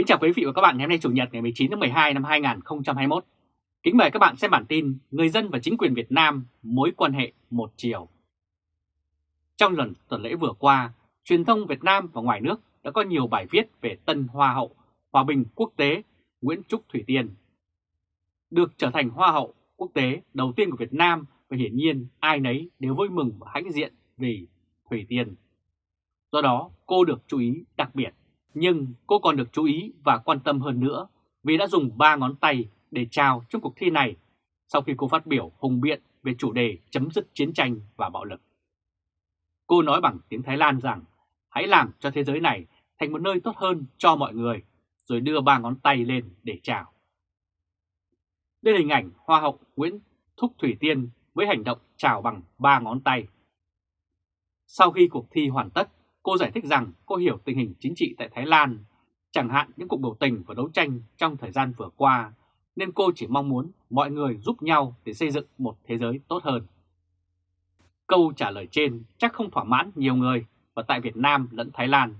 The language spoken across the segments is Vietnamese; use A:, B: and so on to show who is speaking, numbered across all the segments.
A: Kính chào quý vị và các bạn ngày hôm nay Chủ nhật ngày 19 tháng 12 năm 2021. Kính mời các bạn xem bản tin Người dân và chính quyền Việt Nam mối quan hệ một chiều. Trong lần tuần lễ vừa qua, truyền thông Việt Nam và ngoài nước đã có nhiều bài viết về tân Hoa hậu Hòa bình quốc tế Nguyễn Trúc Thủy Tiên. Được trở thành Hoa hậu quốc tế đầu tiên của Việt Nam và hiển nhiên ai nấy đều vui mừng và hãnh diện vì Thủy Tiên. Do đó cô được chú ý đặc biệt nhưng cô còn được chú ý và quan tâm hơn nữa vì đã dùng ba ngón tay để chào trong cuộc thi này sau khi cô phát biểu hùng biện về chủ đề chấm dứt chiến tranh và bạo lực. Cô nói bằng tiếng Thái Lan rằng hãy làm cho thế giới này thành một nơi tốt hơn cho mọi người, rồi đưa ba ngón tay lên để chào. Đây là hình ảnh Hoa hậu Nguyễn Thúc Thủy Tiên với hành động chào bằng ba ngón tay. Sau khi cuộc thi hoàn tất, Cô giải thích rằng cô hiểu tình hình chính trị tại Thái Lan, chẳng hạn những cuộc biểu tình và đấu tranh trong thời gian vừa qua, nên cô chỉ mong muốn mọi người giúp nhau để xây dựng một thế giới tốt hơn. Câu trả lời trên chắc không thỏa mãn nhiều người và tại Việt Nam lẫn Thái Lan,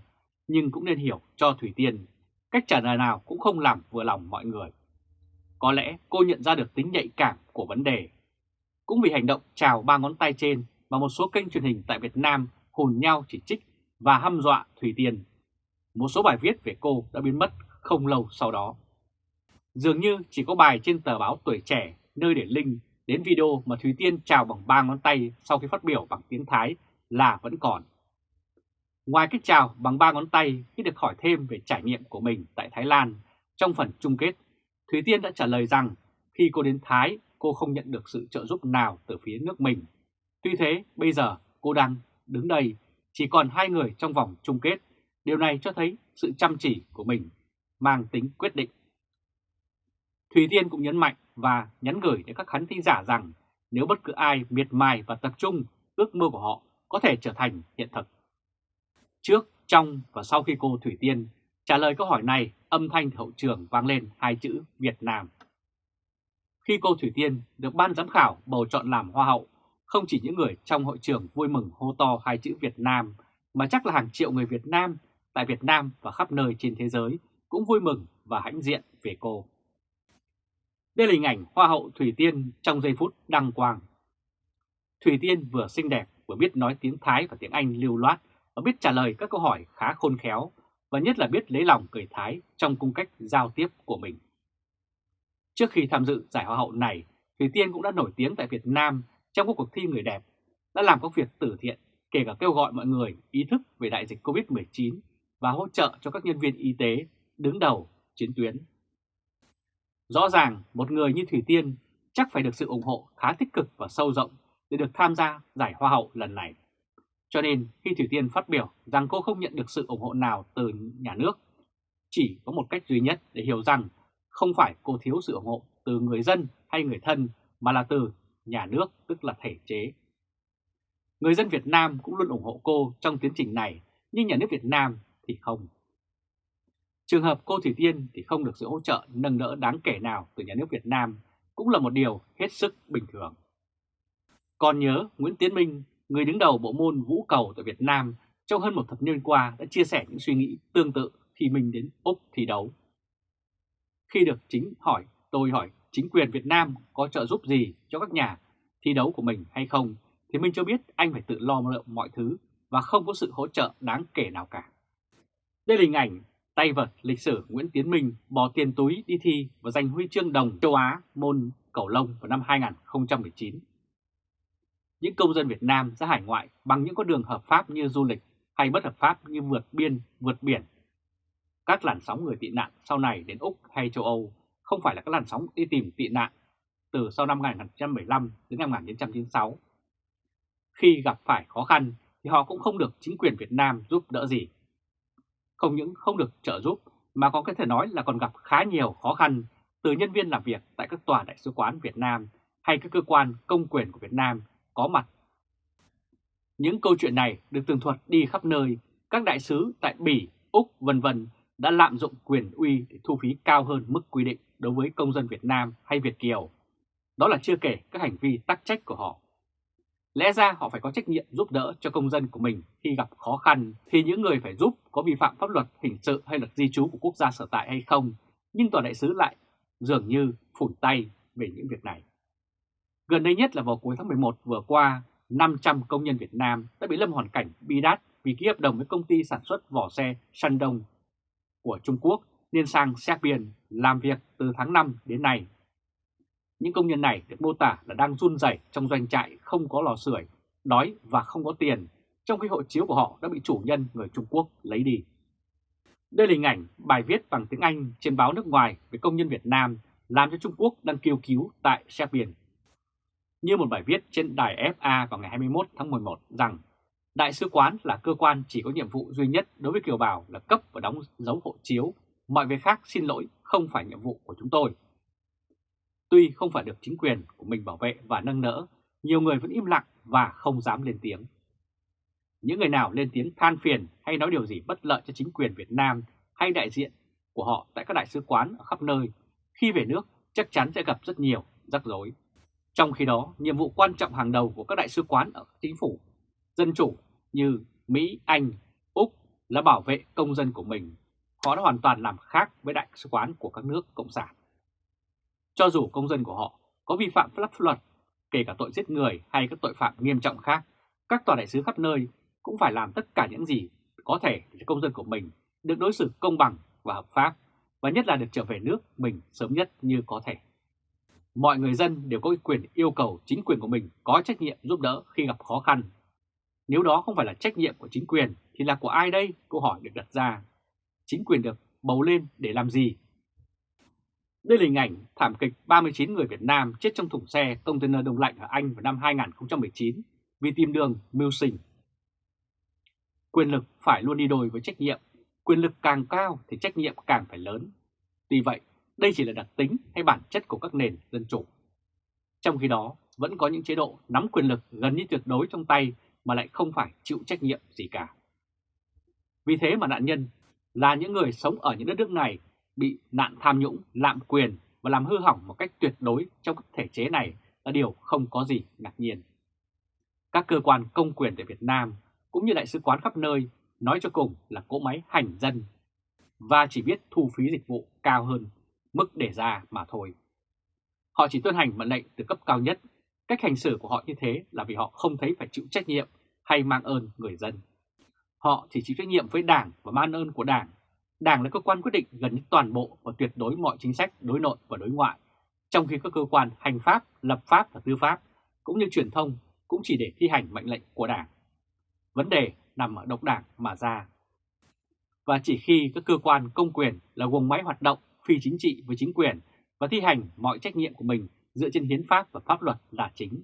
A: nhưng cũng nên hiểu cho Thủy Tiên, cách trả lời nào cũng không làm vừa lòng mọi người. Có lẽ cô nhận ra được tính nhạy cảm của vấn đề. Cũng vì hành động chào ba ngón tay trên mà một số kênh truyền hình tại Việt Nam hùn nhau chỉ trích và hăm dọa Thủy Tiên. Một số bài viết về cô đã biến mất không lâu sau đó. Dường như chỉ có bài trên tờ báo Tuổi Trẻ nơi để link đến video mà Thủy Tiên chào bằng ba ngón tay sau khi phát biểu bằng tiếng Thái là vẫn còn. Ngoài cách chào bằng ba ngón tay khi được hỏi thêm về trải nghiệm của mình tại Thái Lan trong phần chung kết, Thủy Tiên đã trả lời rằng khi cô đến Thái cô không nhận được sự trợ giúp nào từ phía nước mình. Tuy thế bây giờ cô đang đứng đây chỉ còn hai người trong vòng chung kết. Điều này cho thấy sự chăm chỉ của mình mang tính quyết định. Thủy Tiên cũng nhấn mạnh và nhắn gửi đến các khán thính giả rằng nếu bất cứ ai miệt mài và tập trung, ước mơ của họ có thể trở thành hiện thực. Trước, trong và sau khi cô Thủy Tiên trả lời câu hỏi này, âm thanh hậu trường vang lên hai chữ Việt Nam. Khi cô Thủy Tiên được ban giám khảo bầu chọn làm Hoa hậu không chỉ những người trong hội trường vui mừng hô to hai chữ Việt Nam, mà chắc là hàng triệu người Việt Nam tại Việt Nam và khắp nơi trên thế giới cũng vui mừng và hãnh diện về cô. Đây là hình ảnh Hoa hậu Thủy Tiên trong giây phút đăng quang. Thủy Tiên vừa xinh đẹp, vừa biết nói tiếng Thái và tiếng Anh lưu loát và biết trả lời các câu hỏi khá khôn khéo và nhất là biết lấy lòng người Thái trong cung cách giao tiếp của mình. Trước khi tham dự giải Hoa hậu này, Thủy Tiên cũng đã nổi tiếng tại Việt Nam trong các cuộc thi người đẹp đã làm các việc từ thiện, kể cả kêu gọi mọi người ý thức về đại dịch COVID-19 và hỗ trợ cho các nhân viên y tế đứng đầu chiến tuyến. Rõ ràng một người như Thủy Tiên chắc phải được sự ủng hộ khá tích cực và sâu rộng để được tham gia giải Hoa hậu lần này. Cho nên khi Thủy Tiên phát biểu rằng cô không nhận được sự ủng hộ nào từ nhà nước, chỉ có một cách duy nhất để hiểu rằng không phải cô thiếu sự ủng hộ từ người dân hay người thân mà là từ nhà nước tức là thể chế. Người dân Việt Nam cũng luôn ủng hộ cô trong tiến trình này, nhưng nhà nước Việt Nam thì không. Trường hợp cô Thủy Tiên thì không được sự hỗ trợ nâng đỡ đáng kể nào từ nhà nước Việt Nam cũng là một điều hết sức bình thường. Còn nhớ Nguyễn Tiến Minh, người đứng đầu bộ môn vũ cầu tại Việt Nam trong hơn một thập niên qua đã chia sẻ những suy nghĩ tương tự khi mình đến Úc thi đấu. Khi được chính hỏi, tôi hỏi chính quyền Việt Nam có trợ giúp gì cho các nhà thi đấu của mình hay không, thì mình cho biết anh phải tự lo mọi thứ và không có sự hỗ trợ đáng kể nào cả. Đây là hình ảnh tay vật lịch sử Nguyễn Tiến Minh bỏ tiền túi đi thi và giành huy chương đồng châu Á môn cầu lông vào năm 2019. Những công dân Việt Nam ra hải ngoại bằng những con đường hợp pháp như du lịch hay bất hợp pháp như vượt biên, vượt biển. Các làn sóng người tị nạn sau này đến Úc hay châu Âu không phải là các làn sóng đi tìm tị nạn từ sau năm 1975 đến năm 1996. Khi gặp phải khó khăn thì họ cũng không được chính quyền Việt Nam giúp đỡ gì. Không những không được trợ giúp mà có thể nói là còn gặp khá nhiều khó khăn từ nhân viên làm việc tại các tòa đại sứ quán Việt Nam hay các cơ quan công quyền của Việt Nam có mặt. Những câu chuyện này được tường thuật đi khắp nơi, các đại sứ tại Bỉ, Úc vân vân đã lạm dụng quyền uy để thu phí cao hơn mức quy định đối với công dân Việt Nam hay Việt Kiều. Đó là chưa kể các hành vi tắc trách của họ. Lẽ ra họ phải có trách nhiệm giúp đỡ cho công dân của mình khi gặp khó khăn thì những người phải giúp có vi phạm pháp luật hình sự hay luật di trú của quốc gia sở tại hay không, nhưng tòa đại sứ lại dường như phủi tay về những việc này. Gần đây nhất là vào cuối tháng 11 vừa qua, 500 công nhân Việt Nam đã bị lâm hoàn cảnh bi đát vì ký hợp đồng với công ty sản xuất vỏ xe Shandong của Trung Quốc nên sang Serbia làm việc từ tháng 5 đến nay. Những công nhân này được mô tả là đang run rẩy trong doanh trại không có lò sưởi, đói và không có tiền, trong khi hộ chiếu của họ đã bị chủ nhân người Trung Quốc lấy đi. Đây là hình ảnh bài viết bằng tiếng Anh trên báo nước ngoài về công nhân Việt Nam làm cho Trung Quốc đang kêu cứu tại Serbia. Như một bài viết trên đài FA vào ngày 21 tháng 11 rằng Đại sứ quán là cơ quan chỉ có nhiệm vụ duy nhất đối với kiều bào là cấp và đóng dấu hộ chiếu, mọi việc khác xin lỗi không phải nhiệm vụ của chúng tôi. Tuy không phải được chính quyền của mình bảo vệ và nâng đỡ, nhiều người vẫn im lặng và không dám lên tiếng. Những người nào lên tiếng than phiền hay nói điều gì bất lợi cho chính quyền Việt Nam hay đại diện của họ tại các đại sứ quán ở khắp nơi, khi về nước chắc chắn sẽ gặp rất nhiều rắc rối. Trong khi đó, nhiệm vụ quan trọng hàng đầu của các đại sứ quán ở chính phủ dân chủ như Mỹ, Anh, Úc là bảo vệ công dân của mình. Họ đã hoàn toàn làm khác với đại sứ quán của các nước Cộng sản. Cho dù công dân của họ có vi phạm pháp luật, kể cả tội giết người hay các tội phạm nghiêm trọng khác, các tòa đại sứ khắp nơi cũng phải làm tất cả những gì có thể để công dân của mình được đối xử công bằng và hợp pháp, và nhất là được trở về nước mình sớm nhất như có thể. Mọi người dân đều có quyền yêu cầu chính quyền của mình có trách nhiệm giúp đỡ khi gặp khó khăn nếu đó không phải là trách nhiệm của chính quyền thì là của ai đây? Câu hỏi được đặt ra. Chính quyền được bầu lên để làm gì? Đây là hình ảnh thảm kịch 39 người Việt Nam chết trong thùng xe container đông lạnh ở Anh vào năm 2019 vì tìm đường mưu sinh. Quyền lực phải luôn đi đôi với trách nhiệm, quyền lực càng cao thì trách nhiệm càng phải lớn. Tuy vậy, đây chỉ là đặc tính hay bản chất của các nền dân chủ. Trong khi đó, vẫn có những chế độ nắm quyền lực gần như tuyệt đối trong tay mà lại không phải chịu trách nhiệm gì cả. Vì thế mà nạn nhân là những người sống ở những đất nước này bị nạn tham nhũng, lạm quyền và làm hư hỏng một cách tuyệt đối trong các thể chế này là điều không có gì ngạc nhiên. Các cơ quan công quyền tại Việt Nam cũng như đại sứ quán khắp nơi nói cho cùng là cỗ máy hành dân và chỉ biết thu phí dịch vụ cao hơn mức để ra mà thôi. Họ chỉ tuân hành mệnh lệnh từ cấp cao nhất Cách hành xử của họ như thế là vì họ không thấy phải chịu trách nhiệm hay mang ơn người dân. Họ chỉ chịu trách nhiệm với Đảng và man ơn của Đảng. Đảng là cơ quan quyết định gần như toàn bộ và tuyệt đối mọi chính sách đối nội và đối ngoại, trong khi các cơ quan hành pháp, lập pháp và tư pháp, cũng như truyền thông cũng chỉ để thi hành mệnh lệnh của Đảng. Vấn đề nằm ở độc đảng mà ra. Và chỉ khi các cơ quan công quyền là guồng máy hoạt động phi chính trị với chính quyền và thi hành mọi trách nhiệm của mình dựa trên hiến pháp và pháp luật là chính.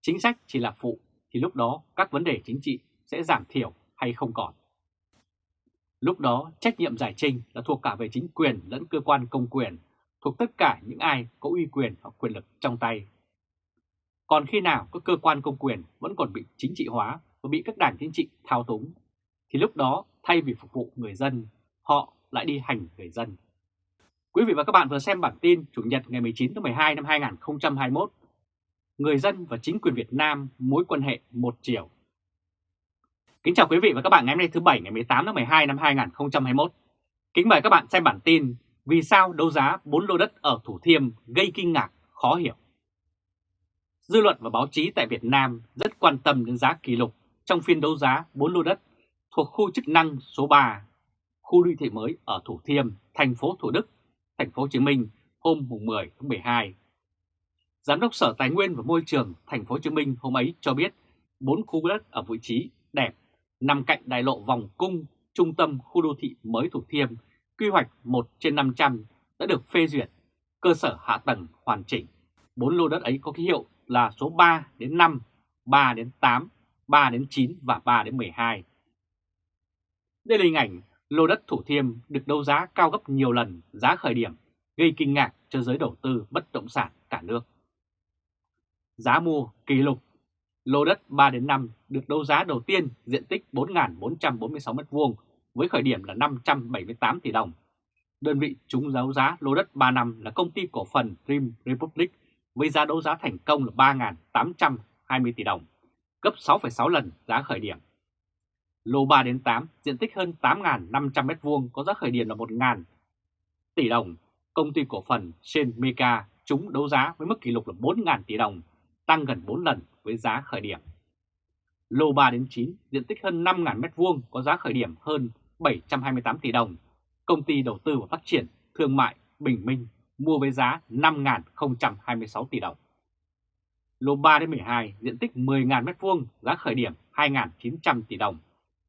A: Chính sách chỉ là phụ, thì lúc đó các vấn đề chính trị sẽ giảm thiểu hay không còn. Lúc đó trách nhiệm giải trình là thuộc cả về chính quyền lẫn cơ quan công quyền, thuộc tất cả những ai có uy quyền hoặc quyền lực trong tay. Còn khi nào các cơ quan công quyền vẫn còn bị chính trị hóa và bị các đảng chính trị thao túng, thì lúc đó thay vì phục vụ người dân, họ lại đi hành người dân. Quý vị và các bạn vừa xem bản tin Chủ nhật ngày 19 tháng 12 năm 2021. Người dân và chính quyền Việt Nam mối quan hệ một chiều. Kính chào quý vị và các bạn ngày hôm nay thứ Bảy ngày 18 tháng 12 năm 2021. Kính mời các bạn xem bản tin Vì sao đấu giá 4 lô đất ở Thủ Thiêm gây kinh ngạc, khó hiểu. Dư luận và báo chí tại Việt Nam rất quan tâm đến giá kỷ lục trong phiên đấu giá 4 lô đất thuộc khu chức năng số 3, khu đô thị mới ở Thủ Thiêm, thành phố Thủ Đức thành phố Hồ Chí Minh hôm 10 tháng 12. Giám đốc Sở Tài nguyên và Môi trường thành phố Hồ Chí Minh hôm ấy cho biết bốn khu đất ở vị trí đẹp nằm cạnh đại lộ vòng cung trung tâm khu đô thị mới Thủ Thiêm, quy hoạch 1 trên 500 đã được phê duyệt, cơ sở hạ tầng hoàn chỉnh. 4 lô đất ấy có ký hiệu là số 3 đến 5, 3 đến 8, 3 đến 9 và 3 đến 12. Đây là hình ảnh lô đất Thủ Thiêm được đấu giá cao gấp nhiều lần giá khởi điểm, gây kinh ngạc cho giới đầu tư bất động sản cả nước. Giá mua kỷ lục Lô đất 3 đến 5 được đấu giá đầu tiên diện tích 4.446 m2 với khởi điểm là 578 tỷ đồng. Đơn vị trúng đấu giá lô đất 3 năm là công ty cổ phần Dream Republic với giá đấu giá thành công là 3.820 tỷ đồng, gấp 6,6 lần giá khởi điểm. Lô 3 đến 8 diện tích hơn 8.500 m2 có giá khởi điểm là 1.000 tỷ đồng. Công ty cổ phần Shen Mega trúng đấu giá với mức kỷ lục là 4.000 tỷ đồng, tăng gần 4 lần với giá khởi điểm. Lô 3 đến 9 diện tích hơn 5.000 m2 có giá khởi điểm hơn 728 tỷ đồng. Công ty đầu tư và phát triển thương mại Bình Minh mua với giá 5.026 tỷ đồng. Lô 3 đến 12 diện tích 10.000 m2 giá khởi điểm 2.900 tỷ đồng.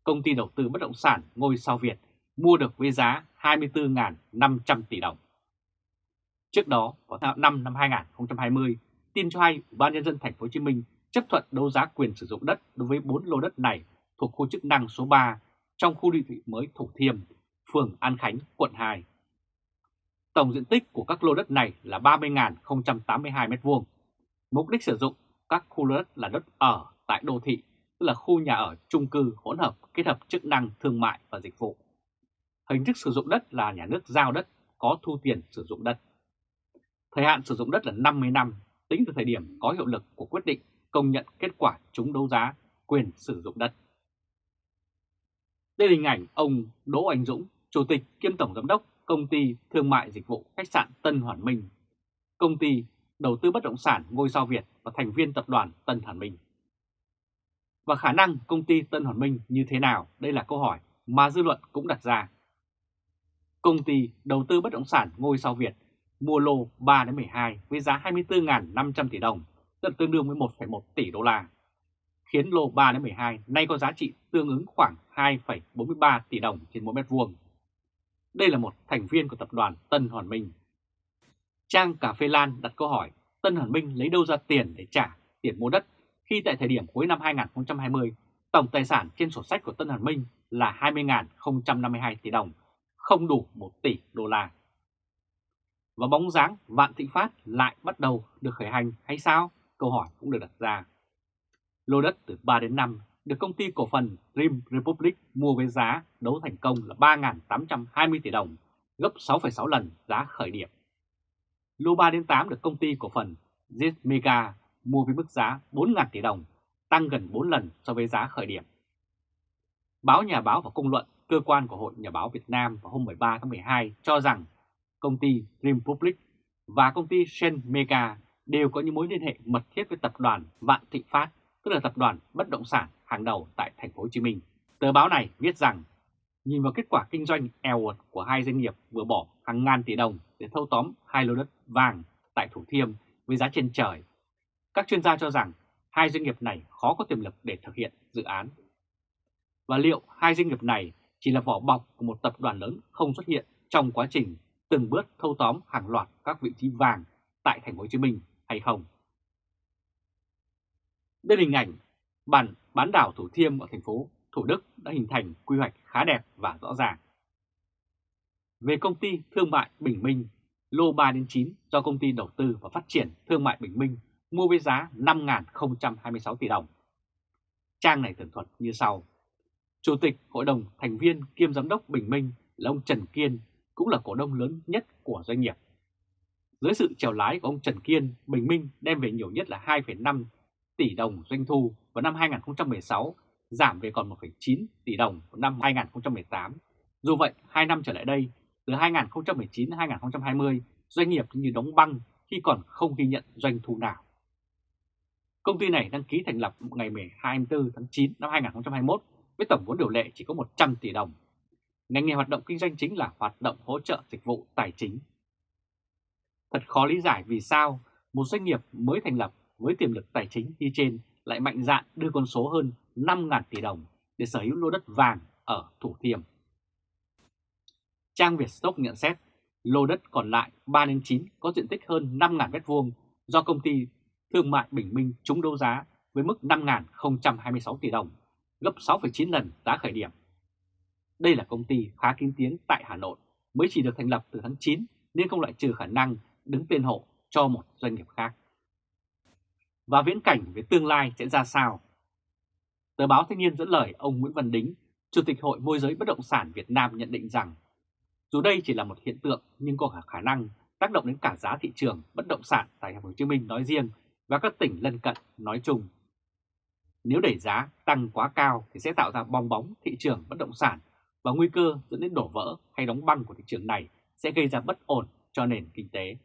A: Công ty đầu tư bất động sản ngôi sao Việt mua được với giá 24.500 tỷ đồng. Trước đó, vào tháng 5 năm 2020, tin cho hay Ủy ban nhân dân thành phố Hồ Chí Minh chấp thuận đấu giá quyền sử dụng đất đối với 4 lô đất này thuộc khu chức năng số 3 trong khu đô thị mới Thủ Thiêm, phường An Khánh, quận 2. Tổng diện tích của các lô đất này là 30.082 m2. Mục đích sử dụng các khu lô đất là đất ở tại đô thị, tức là khu nhà ở chung cư hỗn hợp kết hợp chức năng thương mại và dịch vụ. Hình thức sử dụng đất là nhà nước giao đất có thu tiền sử dụng đất. Thời hạn sử dụng đất là 50 năm, tính từ thời điểm có hiệu lực của quyết định công nhận kết quả trúng đấu giá quyền sử dụng đất. Đây là hình ảnh ông Đỗ Anh Dũng, Chủ tịch kiêm Tổng Giám đốc Công ty Thương mại Dịch vụ Khách sạn Tân Hoàn Minh, Công ty Đầu tư Bất động sản Ngôi sao Việt và thành viên tập đoàn Tân Hoàn Minh. Và khả năng công ty Tân Hoàn Minh như thế nào? Đây là câu hỏi mà dư luận cũng đặt ra. Công ty Đầu tư Bất động sản Ngôi sao Việt mua lô 3-12 với giá 24.500 tỷ đồng, tức tương đương với 1,1 tỷ đô la, khiến lô 3 đến 12 nay có giá trị tương ứng khoảng 2,43 tỷ đồng trên mỗi mét vuông. Đây là một thành viên của tập đoàn Tân Hoàn Minh. Trang Cà Phê Lan đặt câu hỏi Tân Hoàn Minh lấy đâu ra tiền để trả tiền mua đất khi tại thời điểm cuối năm 2020 tổng tài sản trên sổ sách của Tân Hoàn Minh là 20.052 tỷ đồng, không đủ 1 tỷ đô la. Và bóng dáng Vạn Thịnh Phát lại bắt đầu được khởi hành hay sao? Câu hỏi cũng được đặt ra. Lô đất từ 3 đến 5 được công ty cổ phần Dream Republic mua với giá đấu thành công là 3.820 tỷ đồng, gấp 6,6 lần giá khởi điểm. Lô 3 đến 8 được công ty cổ phần Zit Mega mua với mức giá 4.000 tỷ đồng, tăng gần 4 lần so với giá khởi điểm. Báo Nhà báo và Công luận, cơ quan của Hội Nhà báo Việt Nam vào hôm 13 tháng 12 cho rằng công ty Dream Republic và công ty Shen Mega đều có những mối liên hệ mật thiết với tập đoàn Vạn Thịnh Phát, tức là tập đoàn bất động sản hàng đầu tại thành phố Hồ Chí Minh. Tờ báo này viết rằng nhìn vào kết quả kinh doanh eo uột của hai doanh nghiệp vừa bỏ hàng ngàn tỷ đồng để thâu tóm hai lô đất vàng tại Thủ Thiêm với giá trên trời. Các chuyên gia cho rằng hai doanh nghiệp này khó có tiềm lực để thực hiện dự án. Và liệu hai doanh nghiệp này chỉ là vỏ bọc của một tập đoàn lớn không xuất hiện trong quá trình từng bước thâu tóm hàng loạt các vị trí vàng tại thành phố Hồ Chí Minh hay không? Đây hình ảnh bản bán đảo Thủ Thiêm ở thành phố Thủ Đức đã hình thành quy hoạch khá đẹp và rõ ràng. Về công ty thương mại Bình Minh, lô 3 đến 9 do công ty đầu tư và phát triển thương mại Bình Minh mua với giá 5.026 tỷ đồng. Trang này tường thuật như sau. Chủ tịch Hội đồng thành viên kiêm giám đốc Bình Minh là ông Trần Kiên cũng là cổ đông lớn nhất của doanh nghiệp. Dưới sự trèo lái của ông Trần Kiên, Bình Minh đem về nhiều nhất là 2,5 tỷ đồng doanh thu vào năm 2016, giảm về còn 1,9 tỷ đồng vào năm 2018. Dù vậy, 2 năm trở lại đây, từ 2019 đến 2020, doanh nghiệp như đóng băng khi còn không ghi nhận doanh thu nào. Công ty này đăng ký thành lập ngày 24 tháng 9 năm 2021 với tổng vốn điều lệ chỉ có 100 tỷ đồng. Ngành nghề hoạt động kinh doanh chính là hoạt động hỗ trợ dịch vụ tài chính. Thật khó lý giải vì sao một doanh nghiệp mới thành lập với tiềm lực tài chính như trên lại mạnh dạn đưa con số hơn 5.000 tỷ đồng để sở hữu lô đất vàng ở Thủ Thiêm. Trang Việt Stock nhận xét lô đất còn lại 3 đến 9 có diện tích hơn 5.000 m2 do công ty Thương mại Bình Minh trúng đấu giá với mức 5.026 tỷ đồng, gấp 6,9 lần giá khởi điểm. Đây là công ty khá kín tiếng tại Hà Nội, mới chỉ được thành lập từ tháng 9 nên không loại trừ khả năng đứng tên hộ cho một doanh nghiệp khác và viễn cảnh về tương lai sẽ ra sao. Tờ báo Thanh niên dẫn lời ông Nguyễn Văn Đính, Chủ tịch Hội Môi giới Bất động sản Việt Nam nhận định rằng dù đây chỉ là một hiện tượng nhưng có khả năng tác động đến cả giá thị trường bất động sản tại Thành phố Hồ Chí Minh nói riêng và các tỉnh lân cận nói chung. Nếu đẩy giá tăng quá cao thì sẽ tạo ra bong bóng thị trường bất động sản và nguy cơ dẫn đến đổ vỡ hay đóng băng của thị trường này sẽ gây ra bất ổn cho nền kinh tế.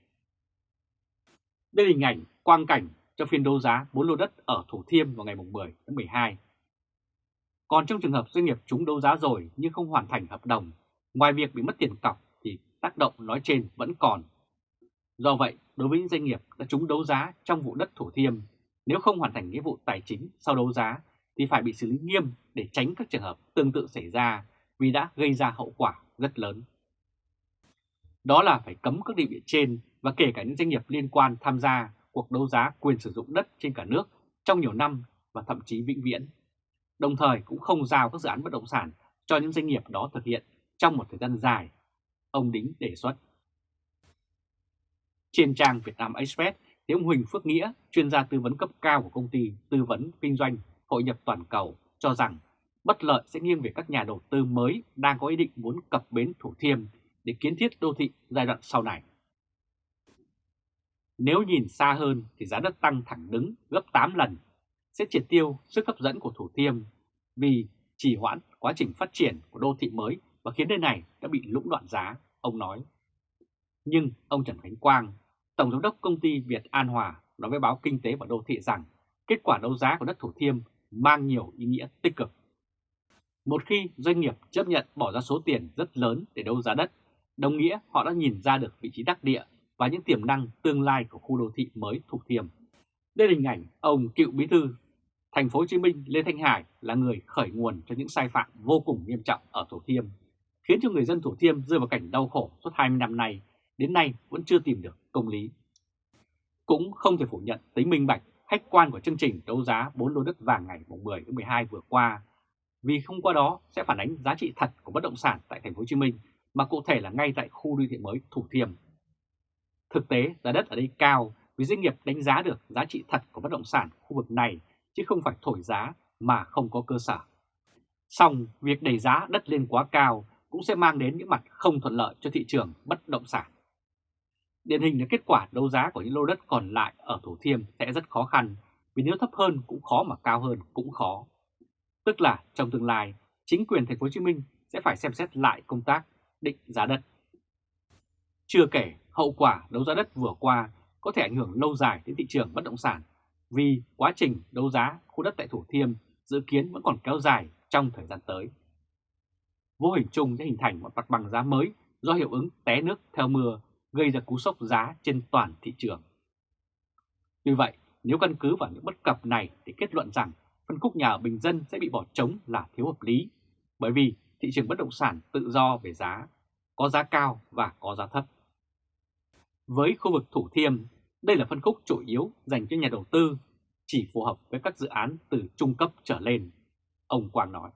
A: Đây là hình ảnh quang cảnh cho phiên đấu giá 4 lô đất ở Thủ Thiêm vào ngày 10 tháng 12. Còn trong trường hợp doanh nghiệp chúng đấu giá rồi nhưng không hoàn thành hợp đồng, ngoài việc bị mất tiền cọc thì tác động nói trên vẫn còn. Do vậy, đối với những doanh nghiệp đã trúng đấu giá trong vụ đất Thủ Thiêm, nếu không hoàn thành nghĩa vụ tài chính sau đấu giá thì phải bị xử lý nghiêm để tránh các trường hợp tương tự xảy ra vì đã gây ra hậu quả rất lớn. Đó là phải cấm các địa vị trên và kể cả những doanh nghiệp liên quan tham gia cuộc đấu giá quyền sử dụng đất trên cả nước trong nhiều năm và thậm chí vĩnh viễn. Đồng thời cũng không giao các dự án bất động sản cho những doanh nghiệp đó thực hiện trong một thời gian dài, ông Đính đề xuất. Trên trang Vietnam Express thì ông Huỳnh Phước Nghĩa, chuyên gia tư vấn cấp cao của công ty tư vấn kinh doanh hội nhập toàn cầu, cho rằng bất lợi sẽ nghiêng về các nhà đầu tư mới đang có ý định muốn cập bến Thủ Thiêm để kiến thiết đô thị giai đoạn sau này. Nếu nhìn xa hơn thì giá đất tăng thẳng đứng gấp 8 lần, sẽ triệt tiêu sức hấp dẫn của Thủ Thiêm vì trì hoãn quá trình phát triển của đô thị mới và khiến nơi này đã bị lũng đoạn giá, ông nói. Nhưng ông Trần Khánh Quang, Tổng Giám đốc Công ty Việt An Hòa nói với báo Kinh tế và Đô thị rằng kết quả đấu giá của đất Thủ Thiêm mang nhiều ý nghĩa tích cực. Một khi doanh nghiệp chấp nhận bỏ ra số tiền rất lớn để đấu giá đất, đồng nghĩa họ đã nhìn ra được vị trí đắc địa và những tiềm năng tương lai của khu đô thị mới Thủ Thiêm. Đây là hình ảnh ông cựu bí thư thành phố Hồ Chí Minh Lê Thanh Hải là người khởi nguồn cho những sai phạm vô cùng nghiêm trọng ở Thủ Thiêm, khiến cho người dân Thủ Thiêm rơi vào cảnh đau khổ suốt 20 năm nay, đến nay vẫn chưa tìm được công lý. Cũng không thể phủ nhận tính minh bạch, khách quan của chương trình đấu giá 4 lô đất vàng ngày 10 tháng 12 vừa qua, vì không qua đó sẽ phản ánh giá trị thật của bất động sản tại thành phố Hồ Chí Minh, mà cụ thể là ngay tại khu đô thị mới Thủ Thiêm. Thực tế, giá đất ở đây cao vì doanh nghiệp đánh giá được giá trị thật của bất động sản khu vực này chứ không phải thổi giá mà không có cơ sở. Xong, việc đẩy giá đất lên quá cao cũng sẽ mang đến những mặt không thuận lợi cho thị trường bất động sản. Điển hình là kết quả đấu giá của những lô đất còn lại ở Thủ Thiêm sẽ rất khó khăn vì nếu thấp hơn cũng khó mà cao hơn cũng khó. Tức là trong tương lai, chính quyền thành phố Hồ Chí Minh sẽ phải xem xét lại công tác định giá đất. Chưa kể hậu quả đấu giá đất vừa qua có thể ảnh hưởng lâu dài đến thị trường bất động sản vì quá trình đấu giá khu đất tại Thủ Thiêm dự kiến vẫn còn kéo dài trong thời gian tới. Vô hình chung sẽ hình thành một mặt bằng giá mới do hiệu ứng té nước theo mưa gây ra cú sốc giá trên toàn thị trường. Tuy vậy, nếu căn cứ vào những bất cập này thì kết luận rằng phân khúc nhà ở bình dân sẽ bị bỏ trống là thiếu hợp lý, bởi vì thị trường bất động sản tự do về giá, có giá cao và có giá thấp. Với khu vực Thủ Thiêm, đây là phân khúc chủ yếu dành cho nhà đầu tư, chỉ phù hợp với các dự án từ trung cấp trở lên, ông Quang nói.